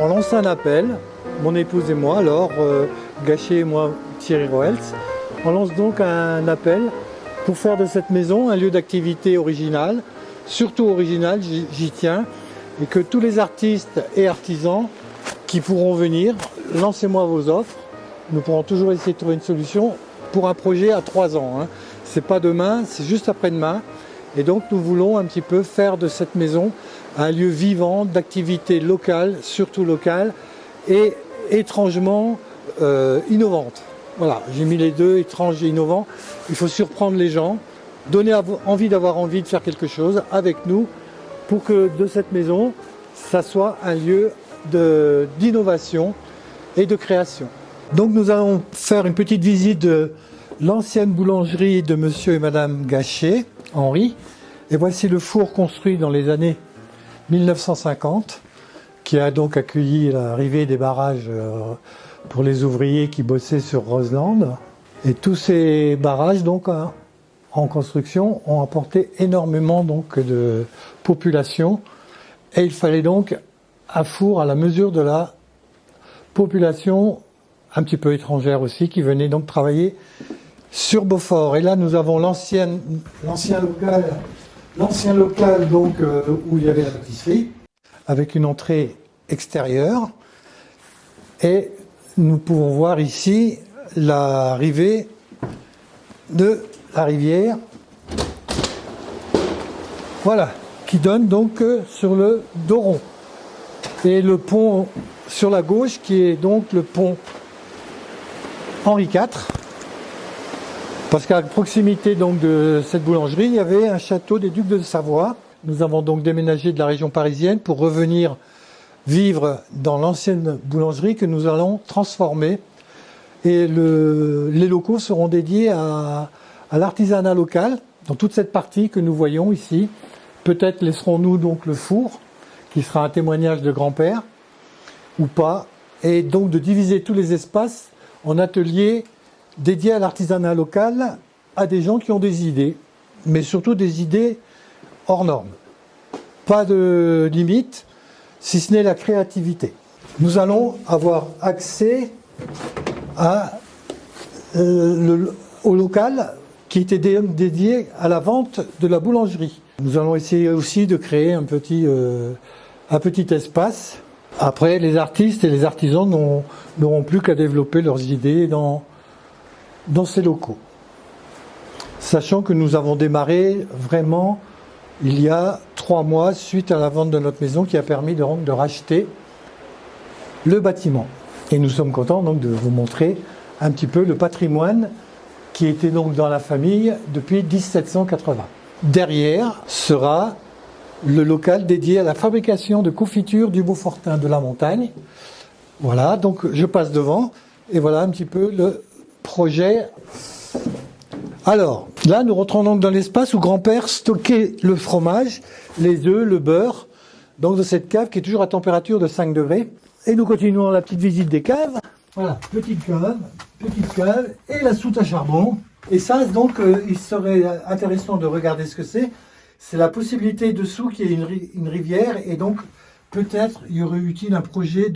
On lance un appel, mon épouse et moi, alors euh, Gachet et moi, Thierry Roels. On lance donc un appel pour faire de cette maison un lieu d'activité original, surtout original, j'y tiens, et que tous les artistes et artisans qui pourront venir, lancez-moi vos offres. Nous pourrons toujours essayer de trouver une solution pour un projet à trois ans. Hein. C'est pas demain, c'est juste après-demain. Et donc nous voulons un petit peu faire de cette maison un lieu vivant d'activité locale, surtout locale, et étrangement euh, innovante. Voilà, j'ai mis les deux, étrange et innovant. Il faut surprendre les gens, donner envie d'avoir envie de faire quelque chose avec nous pour que de cette maison, ça soit un lieu d'innovation et de création. Donc nous allons faire une petite visite de l'ancienne boulangerie de monsieur et madame Gachet, Henri. Et voici le four construit dans les années 1950, qui a donc accueilli l'arrivée des barrages euh, pour les ouvriers qui bossaient sur Roseland. Et tous ces barrages donc hein, en construction ont apporté énormément donc de population et il fallait donc un four à la mesure de la population un petit peu étrangère aussi qui venait donc travailler sur Beaufort. Et là nous avons l'ancien local, l'ancien local donc euh, où il y avait la pâtisserie avec une entrée extérieure et nous pouvons voir ici l'arrivée de la rivière. Voilà, qui donne donc euh, sur le Doron. Et le pont sur la gauche qui est donc le pont Henri IV. Parce qu'à proximité donc de cette boulangerie, il y avait un château des Ducs de Savoie. Nous avons donc déménagé de la région parisienne pour revenir vivre dans l'ancienne boulangerie que nous allons transformer. Et les locaux seront dédiés à, l'artisanat local, dans toute cette partie que nous voyons ici. Peut-être laisserons-nous donc le four, qui sera un témoignage de grand-père, ou pas, et donc de diviser tous les espaces en ateliers dédiés à l'artisanat local, à des gens qui ont des idées, mais surtout des idées hors normes. Pas de limite, si ce n'est la créativité. Nous allons avoir accès euh, au local qui était dédié à la vente de la boulangerie. Nous allons essayer aussi de créer un petit, euh, un petit espace. Après, les artistes et les artisans n'auront plus qu'à développer leurs idées dans, dans ces locaux. Sachant que nous avons démarré vraiment il y a trois mois suite à la vente de notre maison qui a permis de, racheter le bâtiment. Et nous sommes contents donc de vous montrer un petit peu le patrimoine qui était donc dans la famille depuis 1780. Derrière sera le local dédié à la fabrication de confitures du Beaufortin de la montagne. Voilà, donc je passe devant et voilà un petit peu le projet alors, là, nous rentrons donc dans l'espace où grand-père stockait le fromage, les œufs, le beurre, donc dans cette cave qui est toujours à température de 5 degrés. Et nous continuons la petite visite des caves. Voilà, petite cave, petite cave, et la soute à charbon. Et ça, donc, euh, il serait intéressant de regarder ce que c'est. C'est la possibilité dessous qu'il y ait une, une, rivière, et donc, peut-être, il y aurait utile un projet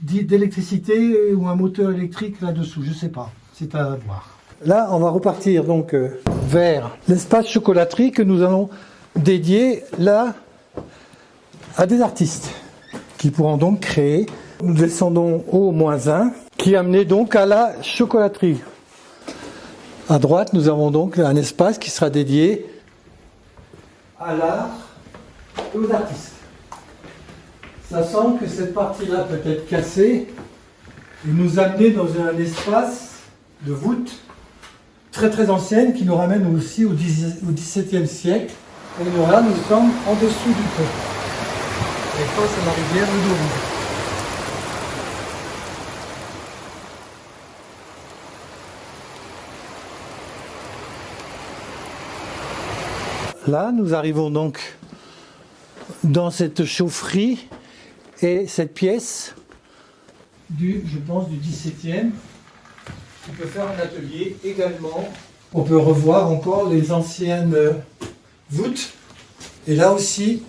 d'électricité ou un moteur électrique là-dessous, je ne sais pas, c'est à voir. Là, on va repartir donc euh, vers l'espace chocolaterie que nous allons dédier là à des artistes qui pourront donc créer. Nous descendons au moins 1 qui amenait donc à la chocolaterie. À droite, nous avons donc un espace qui sera dédié à l'art et aux artistes. Ça semble que cette partie-là peut être cassée et nous amener dans un espace de voûte très très ancienne qui nous ramène aussi au, XVIIe siècle. Et là, nous sommes en dessous du pont. Et face à la rivière Douro. Là, nous arrivons donc dans cette chaufferie et cette pièce du, je pense, du XVIIe on peut faire un atelier également. On peut revoir encore les anciennes voûtes. Et là aussi,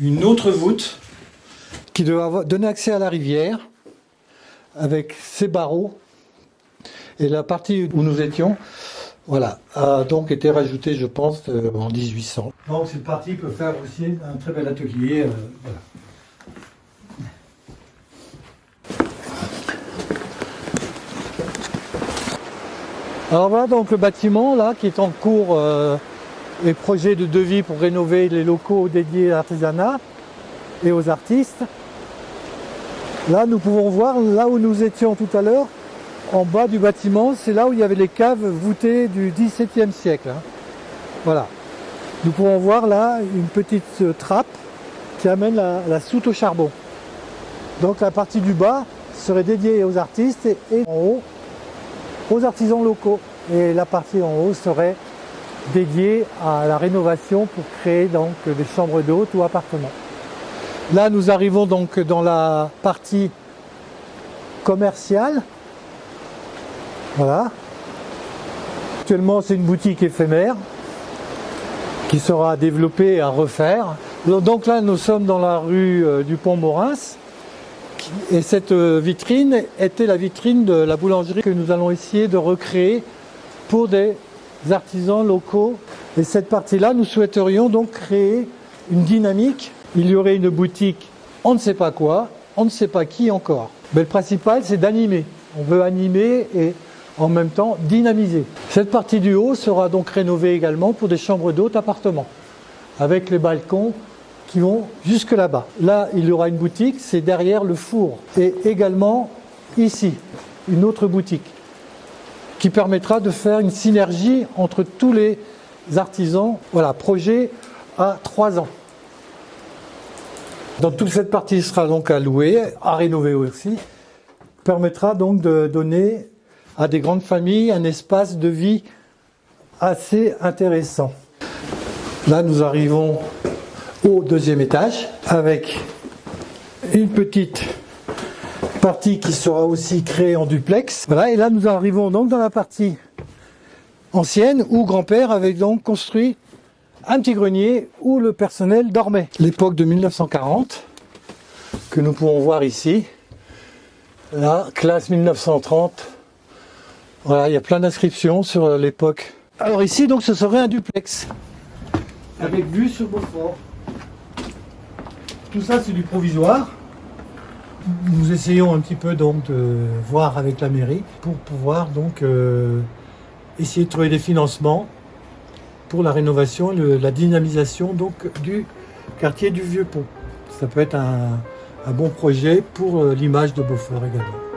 une autre voûte qui doit donner accès à la rivière avec ses barreaux. Et la partie où nous étions, voilà, a donc été rajoutée, je pense, euh, en 1800. Donc cette partie peut faire aussi un très bel atelier. voilà. Alors voilà donc le bâtiment là qui est en cours euh, et projet de devis pour rénover les locaux dédiés à l'artisanat et aux artistes. Là nous pouvons voir là où nous étions tout à l'heure, en bas du bâtiment, c'est là où il y avait les caves voûtées du XVIIe siècle. Hein. Voilà. Nous pouvons voir là une petite euh, trappe qui amène la, la, soute au charbon. Donc la partie du bas serait dédiée aux artistes et en haut aux artisans locaux. Et la partie en haut serait dédiée à la rénovation pour créer donc des chambres d'hôtes ou appartements. Là, nous arrivons donc dans la partie commerciale. Voilà. Actuellement, c'est une boutique éphémère qui sera développée à refaire. Donc là, nous sommes dans la rue euh, du Pont-Morins. Et cette euh, vitrine était la vitrine de la boulangerie que nous allons essayer de recréer pour des artisans locaux. Et cette partie-là, nous souhaiterions donc créer une dynamique. Il y aurait une boutique, on ne sait pas quoi, on ne sait pas qui encore. Mais le principal, c'est d'animer. On veut animer et en même temps dynamiser. Cette partie du haut sera donc rénovée également pour des chambres d'hôtes appartements, avec les balcons qui vont jusque là-bas. Là, il y aura une boutique, c'est derrière le four. Et également ici, une autre boutique qui permettra de faire une synergie entre tous les artisans. Voilà, projet à trois ans. Donc toute cette partie sera donc à louer, à rénover aussi, permettra donc de donner à des grandes familles un espace de vie assez intéressant. Là, nous arrivons au deuxième étage avec une petite partie qui sera aussi créée en duplex. Voilà, et là nous arrivons donc dans la partie ancienne où grand-père avait donc construit un petit grenier où le personnel dormait. L'époque de 1940 que nous pouvons voir ici. Là, classe 1930. Voilà, il y a plein d'inscriptions sur l'époque. Alors ici, donc, ce serait un duplex avec vue sur Beaufort. Tout ça, c'est du provisoire. Nous essayons un petit peu donc de voir avec la mairie pour pouvoir donc euh, essayer de trouver des financements pour la rénovation, la dynamisation donc du quartier du Vieux Pont. Ça peut être un, un bon projet pour euh, l'image de Beaufort également.